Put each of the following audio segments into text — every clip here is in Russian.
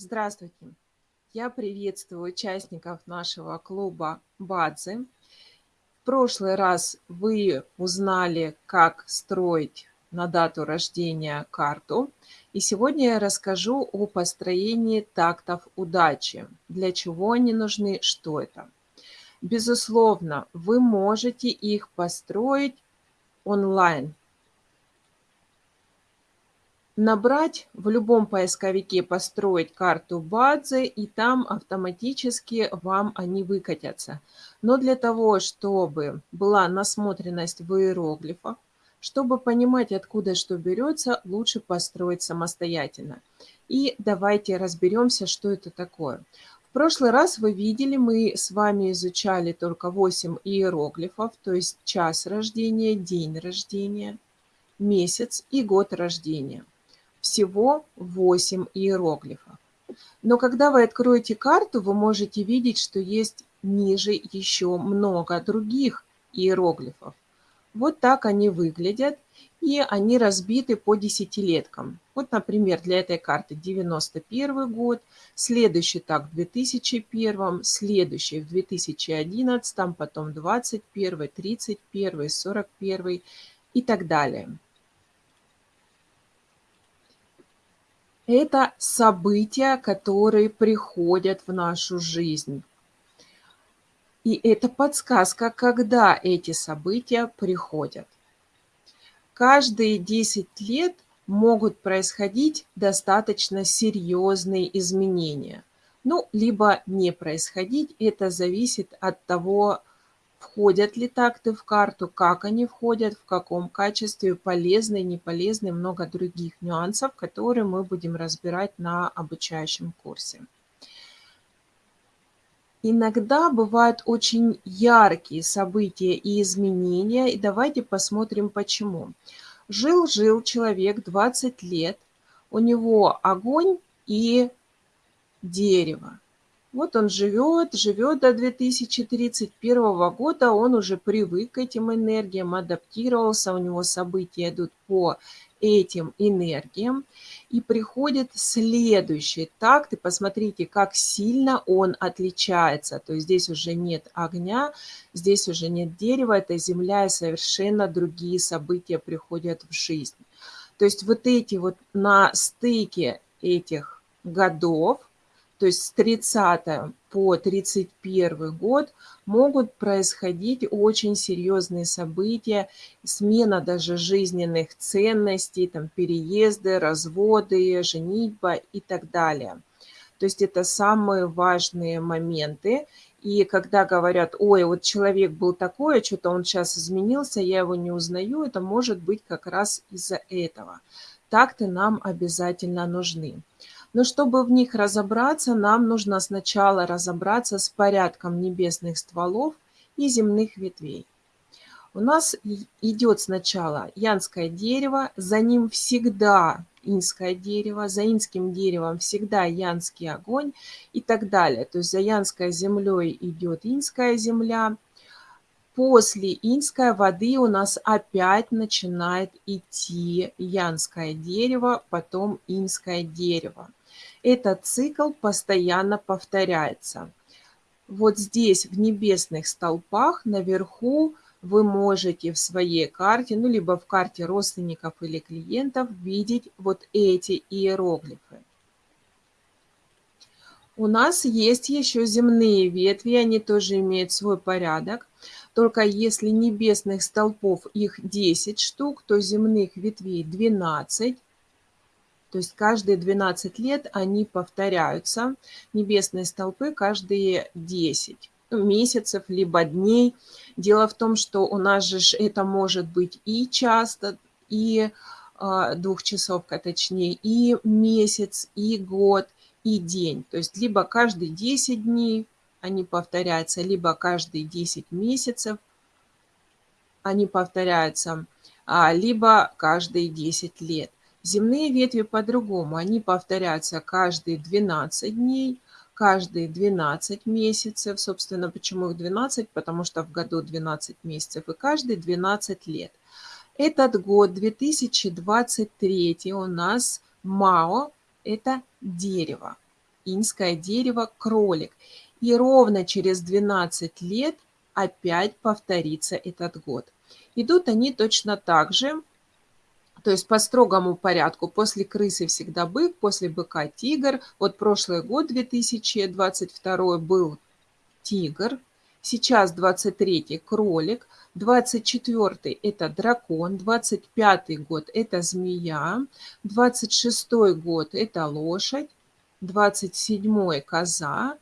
Здравствуйте! Я приветствую участников нашего клуба Бадзи. В прошлый раз вы узнали, как строить на дату рождения карту. И сегодня я расскажу о построении тактов удачи. Для чего они нужны, что это. Безусловно, вы можете их построить онлайн набрать в любом поисковике «Построить карту базы», и там автоматически вам они выкатятся. Но для того, чтобы была насмотренность в иероглифах, чтобы понимать, откуда что берется, лучше построить самостоятельно. И давайте разберемся, что это такое. В прошлый раз вы видели, мы с вами изучали только 8 иероглифов, то есть час рождения, день рождения, месяц и год рождения всего 8 иероглифов. Но когда вы откроете карту, вы можете видеть, что есть ниже еще много других иероглифов. Вот так они выглядят, и они разбиты по десятилеткам. Вот, например, для этой карты 91 год, следующий так в 2001, следующий в 2011, потом 21, 31, 41 и так далее. Это события, которые приходят в нашу жизнь. И это подсказка, когда эти события приходят. Каждые 10 лет могут происходить достаточно серьезные изменения. Ну, либо не происходить, это зависит от того, Входят ли такты в карту, как они входят, в каком качестве, полезны, неполезны, много других нюансов, которые мы будем разбирать на обучающем курсе. Иногда бывают очень яркие события и изменения, и давайте посмотрим почему. Жил-жил человек 20 лет, у него огонь и дерево. Вот он живет, живет до 2031 года, он уже привык к этим энергиям, адаптировался, у него события идут по этим энергиям. И приходит следующий такт, и посмотрите, как сильно он отличается. То есть здесь уже нет огня, здесь уже нет дерева, это земля, и совершенно другие события приходят в жизнь. То есть вот эти вот на стыке этих годов, то есть с 30 по 31 год могут происходить очень серьезные события, смена даже жизненных ценностей, там, переезды, разводы, женитьба и так далее. То есть это самые важные моменты. И когда говорят, ой, вот человек был такой, а что-то он сейчас изменился, я его не узнаю, это может быть как раз из-за этого. Так-то нам обязательно нужны. Но чтобы в них разобраться, нам нужно сначала разобраться с порядком небесных стволов и земных ветвей. У нас идет сначала янское дерево, за ним всегда инское дерево, за инским деревом всегда янский огонь и так далее. То есть за янской землей идет инская земля. После инской воды у нас опять начинает идти янское дерево, потом инское дерево. Этот цикл постоянно повторяется. Вот здесь в небесных столпах наверху вы можете в своей карте, ну либо в карте родственников или клиентов видеть вот эти иероглифы. У нас есть еще земные ветви, они тоже имеют свой порядок. Только если небесных столпов их 10 штук, то земных ветвей 12. То есть каждые 12 лет они повторяются, небесные столпы каждые 10 ну, месяцев, либо дней. Дело в том, что у нас же это может быть и часто, и э, двухчасовка точнее, и месяц, и год, и день. То есть либо каждые 10 дней они повторяются, либо каждые 10 месяцев они повторяются, а, либо каждые 10 лет. Земные ветви по-другому, они повторяются каждые 12 дней, каждые 12 месяцев. Собственно, почему их 12? Потому что в году 12 месяцев и каждые 12 лет. Этот год, 2023, у нас МАО – это дерево. инское дерево, кролик. И ровно через 12 лет опять повторится этот год. Идут они точно так же, то есть по строгому порядку. После крысы всегда бык, после быка тигр. Вот прошлый год, 2022, был тигр, сейчас 23 кролик, 24 это дракон, 25 год это змея, 26 год это лошадь, 27 коза,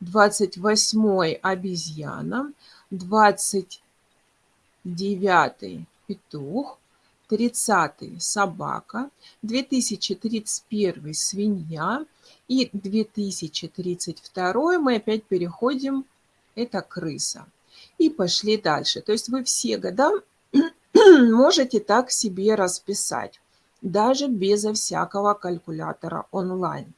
28 обезьяна, 29 петух, 30 собака, 2031 свинья и 2032 мы опять переходим, это крыса. И пошли дальше. То есть вы все года можете так себе расписать, даже безо всякого калькулятора онлайн.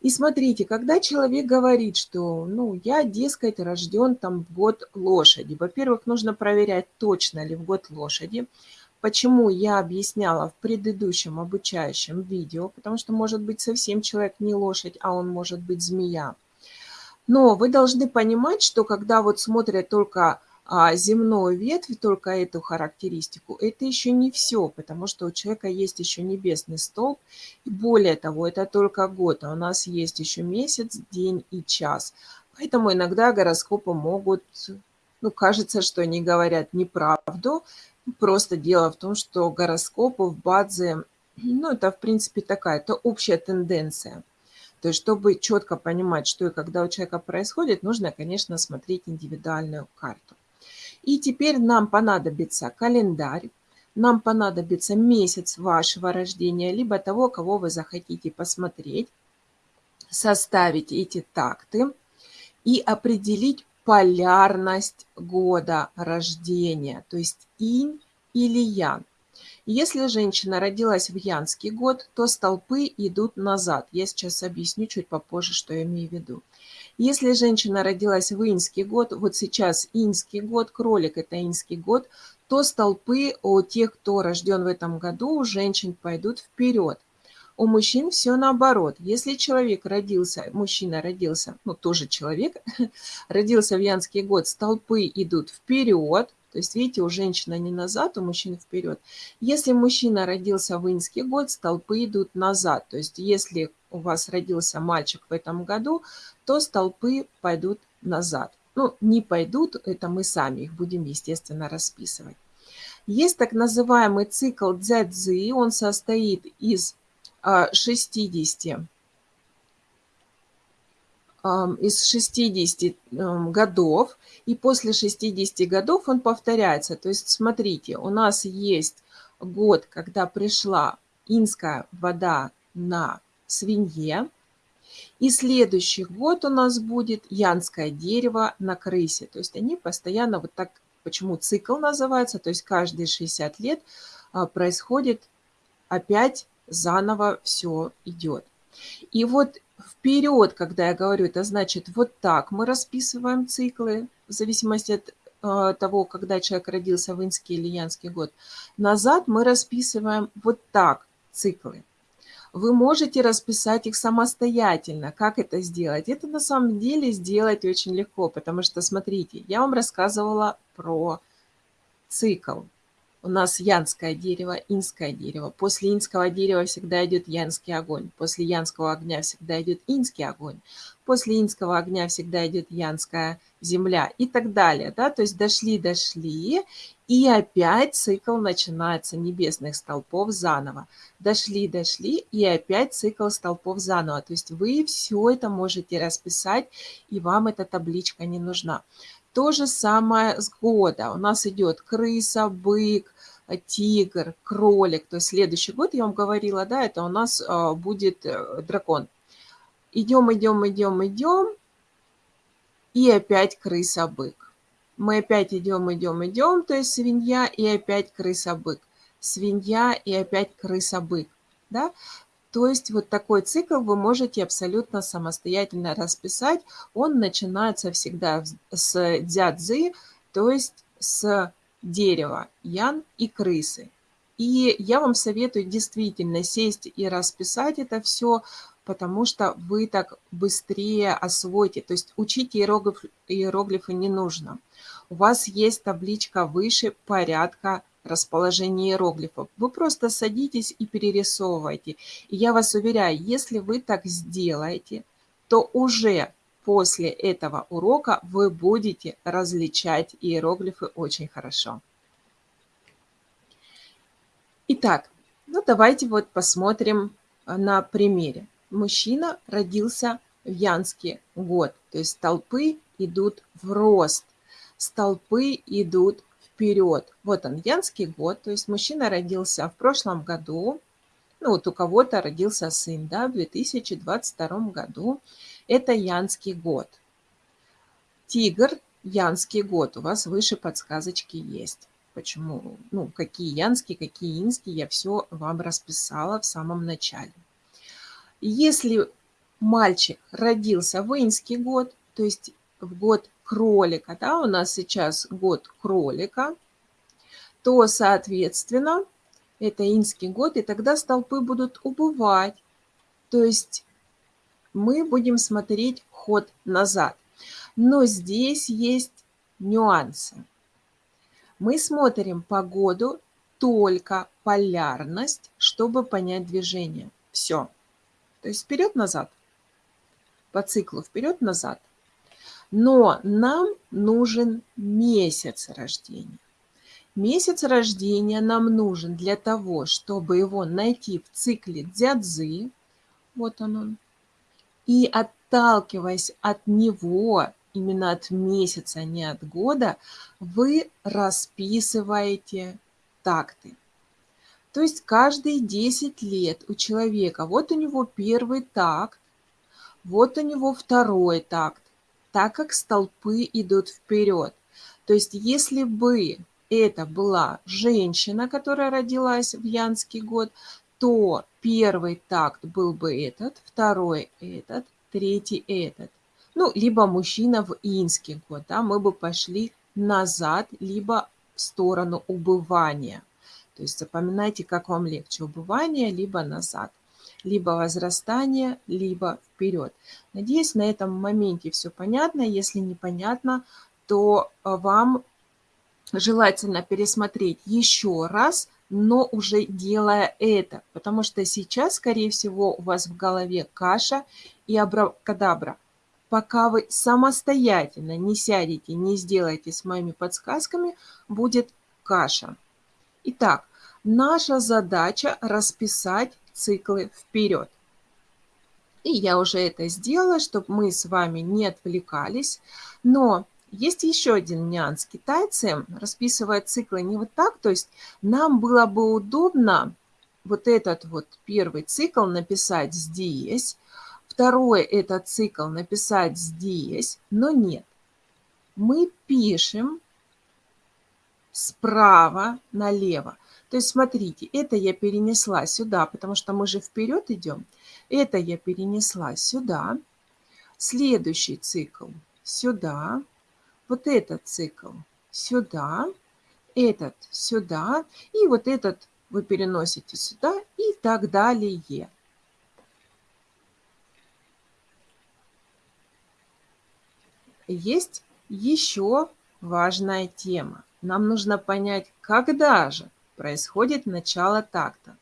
И смотрите, когда человек говорит, что, ну, я, дескать, рожден там в год лошади. Во-первых, нужно проверять, точно ли в год лошади. Почему я объясняла в предыдущем обучающем видео, потому что может быть совсем человек не лошадь, а он может быть змея. Но вы должны понимать, что когда вот смотрят только а земную ветвь, только эту характеристику, это еще не все, потому что у человека есть еще небесный столб. И более того, это только год, а у нас есть еще месяц, день и час. Поэтому иногда гороскопы могут, ну, кажется, что они говорят неправду. Просто дело в том, что гороскопы в базе, ну, это, в принципе, такая, это общая тенденция. То есть, чтобы четко понимать, что и когда у человека происходит, нужно, конечно, смотреть индивидуальную карту. И теперь нам понадобится календарь, нам понадобится месяц вашего рождения, либо того, кого вы захотите посмотреть, составить эти такты и определить полярность года рождения, то есть инь или ян. Если женщина родилась в янский год, то столпы идут назад. Я сейчас объясню чуть попозже, что я имею в виду. Если женщина родилась в инский год, вот сейчас инский год, кролик – это инский год, то столпы у тех, кто рожден в этом году, у женщин пойдут вперед. У мужчин все наоборот. Если человек родился, мужчина родился, ну тоже человек, родился в янский год, столпы идут вперед, то есть, видите, у женщины не назад, у мужчины вперед. Если мужчина родился в инский год, столпы идут назад. То есть, если у вас родился мальчик в этом году, то столпы пойдут назад. Ну, не пойдут, это мы сами их будем, естественно, расписывать. Есть так называемый цикл дзядзы, он состоит из 60 из 60 годов, и после 60 годов он повторяется. То есть, смотрите, у нас есть год, когда пришла инская вода на свинье, и следующий год у нас будет янское дерево на крысе. То есть они постоянно вот так, почему цикл называется, то есть каждые 60 лет а, происходит опять заново все идет. И вот вперед, когда я говорю, это значит вот так мы расписываем циклы, в зависимости от э, того, когда человек родился в инский или янский год. Назад мы расписываем вот так циклы. Вы можете расписать их самостоятельно. Как это сделать? Это на самом деле сделать очень легко, потому что, смотрите, я вам рассказывала про цикл у нас янское дерево, инское дерево. После инского дерева всегда идет янский огонь. После янского огня всегда идет инский огонь. После инского огня всегда идет янская земля и так далее. Да? То есть дошли, дошли, и опять цикл начинается небесных столпов заново. Дошли, дошли, и опять цикл столпов заново. То есть вы все это можете расписать, и вам эта табличка не нужна. То же самое с года. У нас идет крыса, бык, тигр, кролик. То есть следующий год, я вам говорила, да, это у нас а, будет э, дракон. Идем, идем, идем, идем. И опять крыса, бык. Мы опять идем, идем, идем, то есть свинья и опять крыса, бык. Свинья и опять крыса, бык. Да? То есть вот такой цикл вы можете абсолютно самостоятельно расписать. Он начинается всегда с дзядзы, то есть с дерева, ян и крысы. И я вам советую действительно сесть и расписать это все, потому что вы так быстрее освоите. То есть учить иероглиф, иероглифы не нужно. У вас есть табличка выше порядка расположения иероглифов. Вы просто садитесь и перерисовываете. И я вас уверяю, если вы так сделаете, то уже после этого урока вы будете различать иероглифы очень хорошо. Итак, ну давайте вот посмотрим а, на примере. Мужчина родился в Янске год, то есть столпы идут в рост, столпы идут вперед. Вот он, Янский год, то есть мужчина родился в прошлом году, ну вот у кого-то родился сын, да, в 2022 году. Это Янский год. Тигр, Янский год, у вас выше подсказочки есть почему, ну, какие янские, какие инские, я все вам расписала в самом начале. Если мальчик родился в инский год, то есть в год кролика, да, у нас сейчас год кролика, то, соответственно, это инский год, и тогда столпы будут убывать. То есть мы будем смотреть ход назад. Но здесь есть нюансы. Мы смотрим погоду, только полярность, чтобы понять движение. Все. То есть вперед-назад. По циклу вперед-назад. Но нам нужен месяц рождения. Месяц рождения нам нужен для того, чтобы его найти в цикле дзядзы. Вот он он. И отталкиваясь от него, именно от месяца, а не от года, вы расписываете такты. То есть каждые 10 лет у человека, вот у него первый такт, вот у него второй такт, так как столпы идут вперед. То есть если бы это была женщина, которая родилась в Янский год, то первый такт был бы этот, второй этот, третий этот ну, либо мужчина в инский год, да, мы бы пошли назад, либо в сторону убывания. То есть запоминайте, как вам легче, убывание, либо назад, либо возрастание, либо вперед. Надеюсь, на этом моменте все понятно. Если непонятно, то а, вам желательно пересмотреть еще раз, но уже делая это, потому что сейчас, скорее всего, у вас в голове каша и абракадабра – пока вы самостоятельно не сядете, не сделаете с моими подсказками, будет каша. Итак, наша задача расписать циклы вперед. И я уже это сделала, чтобы мы с вами не отвлекались. Но есть еще один нюанс. Китайцы расписывают циклы не вот так, то есть нам было бы удобно вот этот вот первый цикл написать здесь, Второе – это цикл написать здесь, но нет. Мы пишем справа налево. То есть смотрите, это я перенесла сюда, потому что мы же вперед идем. Это я перенесла сюда. Следующий цикл сюда. Вот этот цикл сюда. Этот сюда. И вот этот вы переносите сюда и так далее. есть еще важная тема. Нам нужно понять, когда же происходит начало такта.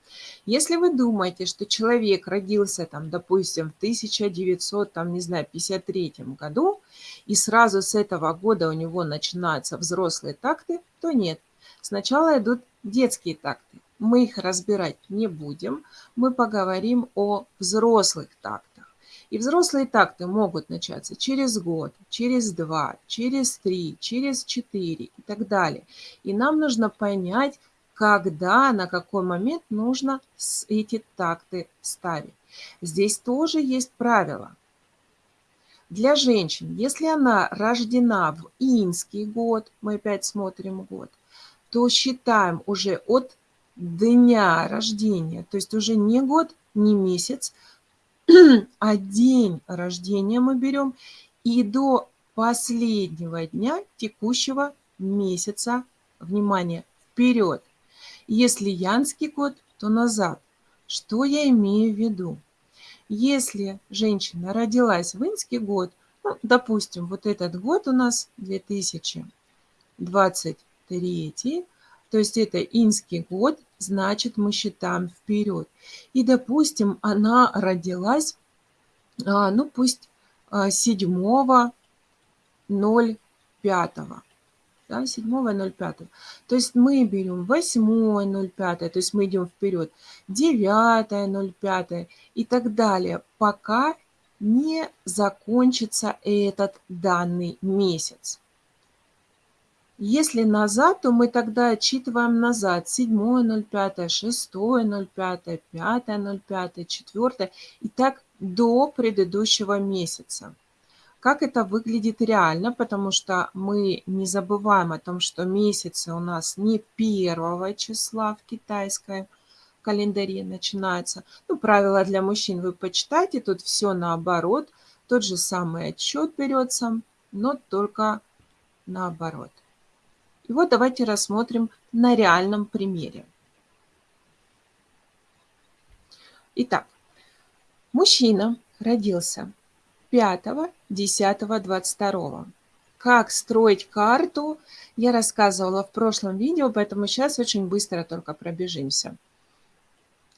Если вы думаете, что человек родился, там, допустим, в 1900, там, не знаю, 53 году, и сразу с этого года у него начинаются взрослые такты, то нет. Сначала идут детские такты. Мы их разбирать не будем, мы поговорим о взрослых тактах. И взрослые такты могут начаться через год, через два, через три, через четыре и так далее. И нам нужно понять, когда, на какой момент нужно эти такты ставить. Здесь тоже есть правило. Для женщин, если она рождена в инский год, мы опять смотрим год, то считаем уже от дня рождения, то есть уже не год, не месяц, а день рождения мы берем и до последнего дня текущего месяца, внимание, вперед. Если янский год, то назад. Что я имею в виду? Если женщина родилась в инский год, ну, допустим, вот этот год у нас 2023, то есть это инский год, значит мы считаем вперед. И, допустим, она родилась, а, ну пусть 7 05 да, 7.05. То есть мы берем 8.05, то есть мы идем вперед, 9.05 и так далее, пока не закончится этот данный месяц. Если назад, то мы тогда отчитываем назад 7.05, 6.05, 5.05, 4 и так до предыдущего месяца. Как это выглядит реально, потому что мы не забываем о том, что месяцы у нас не первого числа в китайской календаре начинается. Ну, правила для мужчин вы почитайте, тут все наоборот. Тот же самый отчет берется, но только наоборот. И вот давайте рассмотрим на реальном примере. Итак, мужчина родился 5.10.22. Как строить карту, я рассказывала в прошлом видео, поэтому сейчас очень быстро только пробежимся.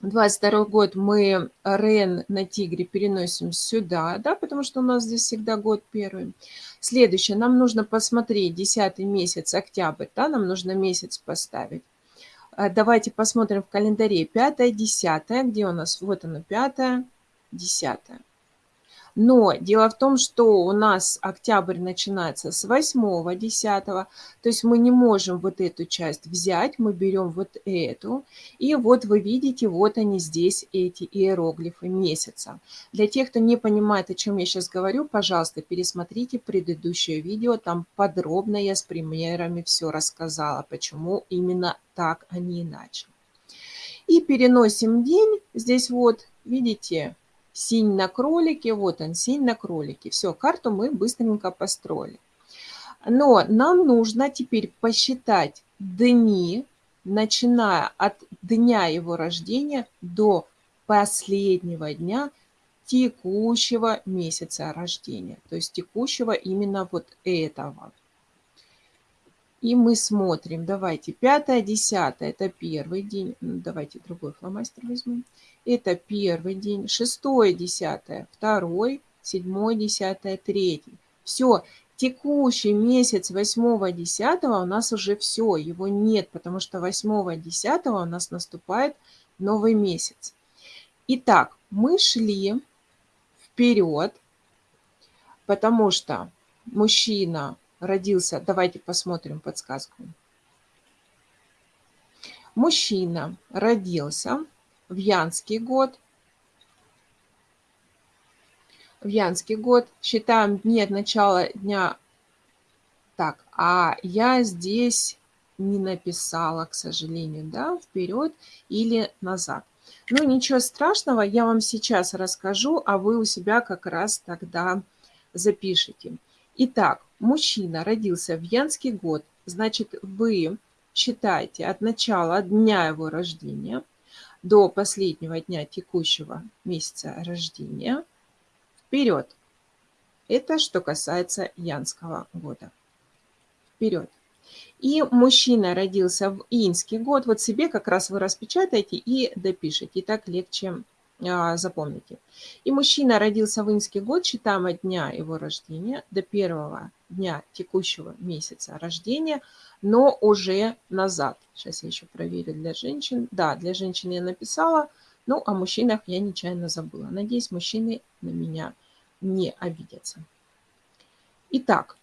22 год мы Рен на тигре переносим сюда, да, потому что у нас здесь всегда год первый. Следующее, нам нужно посмотреть 10 месяц, октябрь, да, нам нужно месяц поставить. А, давайте посмотрим в календаре 5 10 где у нас, вот оно 5 10 но дело в том, что у нас октябрь начинается с 8 10 то есть мы не можем вот эту часть взять, мы берем вот эту. И вот вы видите, вот они здесь, эти иероглифы месяца. Для тех, кто не понимает, о чем я сейчас говорю, пожалуйста, пересмотрите предыдущее видео, там подробно я с примерами все рассказала, почему именно так, а не иначе. И переносим день, здесь вот, видите, Синь на кролике, вот он, синь на кролике. Все, карту мы быстренько построили. Но нам нужно теперь посчитать дни, начиная от дня его рождения до последнего дня текущего месяца рождения, то есть текущего именно вот этого. И мы смотрим, давайте, 5 10 это первый день, давайте другой фломастер возьмем. Это первый день, 6 10 второй, 7 10 третий. Все, текущий месяц 8 10 у нас уже все, его нет, потому что 8 10 у нас наступает новый месяц. Итак, мы шли вперед, потому что мужчина родился, давайте посмотрим подсказку. Мужчина родился в Янский год. В Янский год считаем дни от начала дня. Так, а я здесь не написала, к сожалению, да, вперед или назад. Ну, ничего страшного, я вам сейчас расскажу, а вы у себя как раз тогда запишите. Итак, мужчина родился в Янский год, значит, вы считаете от начала дня его рождения до последнего дня текущего месяца рождения вперед. Это что касается Янского года. Вперед. И мужчина родился в инский год. Вот себе как раз вы распечатаете и допишите. И так легче запомните. И мужчина родился в инский год, считаем от дня его рождения до первого дня текущего месяца рождения, но уже назад. Сейчас я еще проверю для женщин. Да, для женщин я написала, ну, о мужчинах я нечаянно забыла. Надеюсь, мужчины на меня не обидятся. Итак,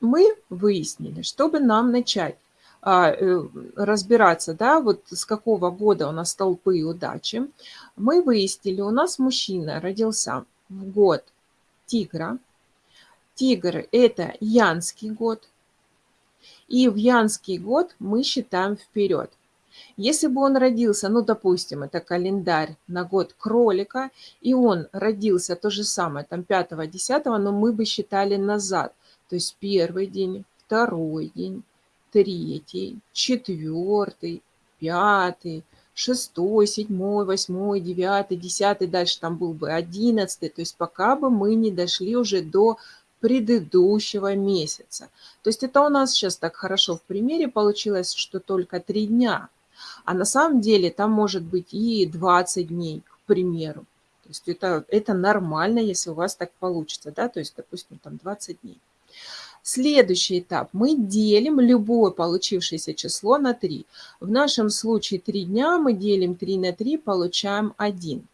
мы выяснили, чтобы нам начать а, разбираться, да, вот с какого года у нас столпы удачи, мы выяснили, у нас мужчина родился в год тигра. Тигр – это янский год. И в янский год мы считаем вперед. Если бы он родился, ну, допустим, это календарь на год кролика, и он родился то же самое, там 5-10, но мы бы считали назад. То есть первый день, второй день, третий, четвертый, пятый, шестой, седьмой, восьмой, девятый, десятый, дальше там был бы одиннадцатый, то есть пока бы мы не дошли уже до предыдущего месяца. То есть это у нас сейчас так хорошо в примере получилось, что только три дня. А на самом деле там может быть и 20 дней, к примеру. То есть это, это нормально, если у вас так получится, да, то есть, допустим, там 20 дней. Следующий этап. Мы делим любое получившееся число на 3. В нашем случае 3 дня мы делим 3 на 3, получаем 1.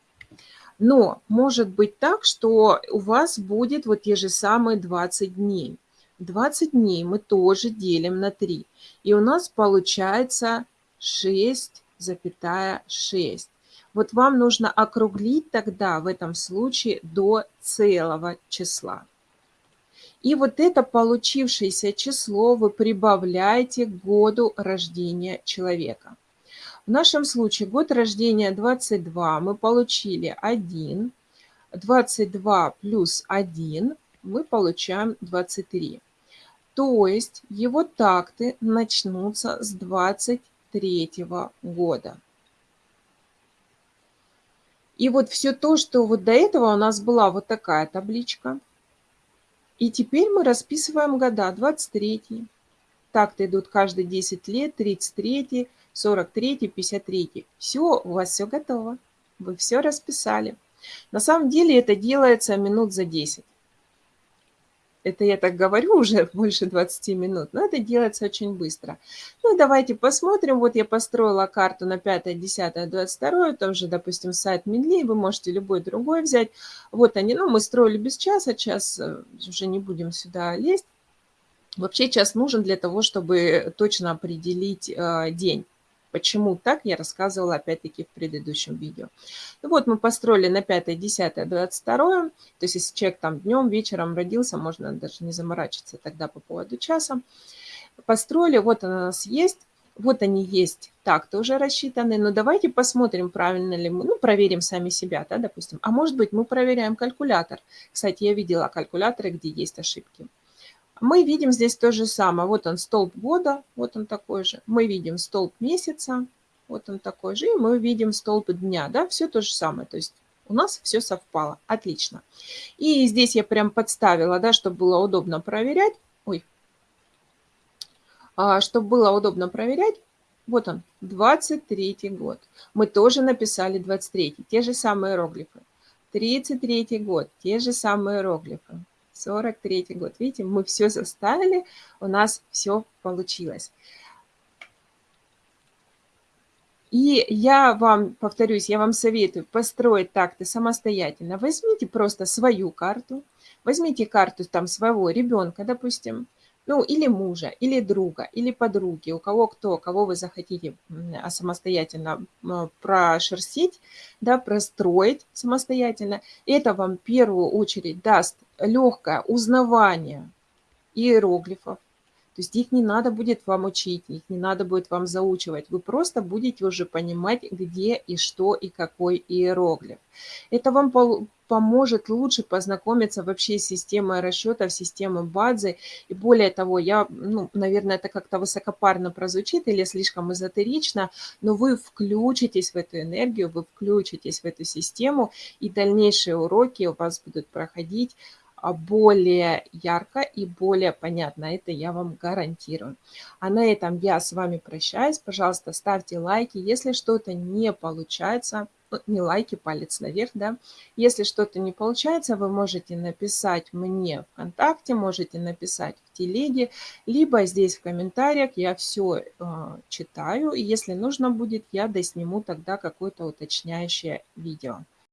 Но может быть так, что у вас будет вот те же самые 20 дней. 20 дней мы тоже делим на 3. И у нас получается 6,6. Вот вам нужно округлить тогда в этом случае до целого числа. И вот это получившееся число вы прибавляете к году рождения человека. В нашем случае год рождения 22 мы получили 1. 22 плюс 1 мы получаем 23. То есть его такты начнутся с 23 года. И вот все то, что вот до этого у нас была вот такая табличка – и теперь мы расписываем года. 23. Так-то идут каждые 10 лет, 33, 43, 53. Все, у вас все готово. Вы все расписали. На самом деле это делается минут за 10. Это я так говорю уже больше 20 минут, но это делается очень быстро. Ну, давайте посмотрим. Вот я построила карту на 5, 10, 22, тоже, допустим, сайт Медли, вы можете любой другой взять. Вот они, ну, мы строили без часа, час э, уже не будем сюда лезть. Вообще час нужен для того, чтобы точно определить э, день. Почему так, я рассказывала опять-таки в предыдущем видео. Ну вот мы построили на 5, 10, 22. То есть если человек там днем, вечером родился, можно даже не заморачиваться тогда по поводу часа. Построили, вот она у нас есть. Вот они есть так-то уже рассчитаны, но давайте посмотрим, правильно ли мы, ну, проверим сами себя, да, допустим. А может быть, мы проверяем калькулятор. Кстати, я видела калькуляторы, где есть ошибки. Мы видим здесь то же самое. Вот он столб года, вот он такой же. Мы видим столб месяца, вот он такой же. И мы видим столб дня, да, все то же самое. То есть у нас все совпало. Отлично. И здесь я прям подставила, да, чтобы было удобно проверять. Ой. А, чтобы было удобно проверять. Вот он, 23 год. Мы тоже написали 23. Те же самые иероглифы. 33 год. Те же самые иероглифы. 43 год. Видите, мы все заставили, у нас все получилось. И я вам, повторюсь, я вам советую построить так-то самостоятельно. Возьмите просто свою карту, возьмите карту там своего ребенка, допустим, ну, или мужа, или друга, или подруги, у кого кто, кого вы захотите а, самостоятельно прошерстить, да, простроить самостоятельно. Это вам в первую очередь даст легкое узнавание иероглифов, то есть их не надо будет вам учить, их не надо будет вам заучивать. Вы просто будете уже понимать, где и что и какой иероглиф. Это вам поможет лучше познакомиться вообще с системой расчетов, системой базы. И более того, я, ну, наверное, это как-то высокопарно прозвучит или слишком эзотерично, но вы включитесь в эту энергию, вы включитесь в эту систему, и дальнейшие уроки у вас будут проходить более ярко и более понятно. Это я вам гарантирую. А на этом я с вами прощаюсь. Пожалуйста, ставьте лайки. Если что-то не получается, ну, не лайки, палец наверх, да. Если что-то не получается, вы можете написать мне ВКонтакте, можете написать в телеге, либо здесь в комментариях. Я все э, а, читаю. И если нужно будет, я досниму тогда какое-то уточняющее видео.